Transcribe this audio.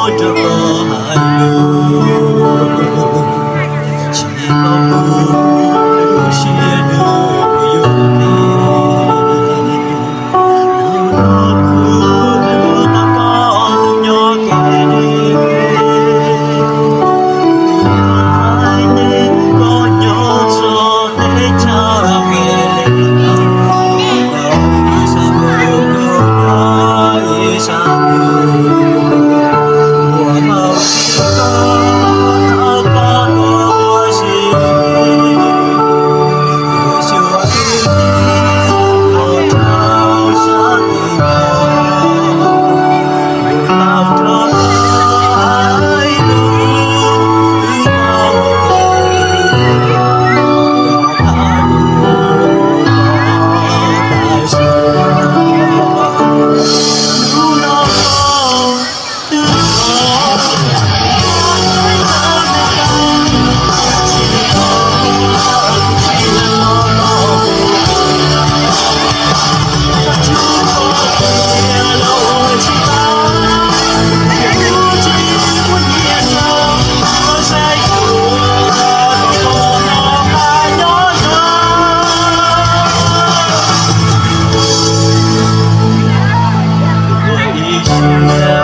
có Yeah.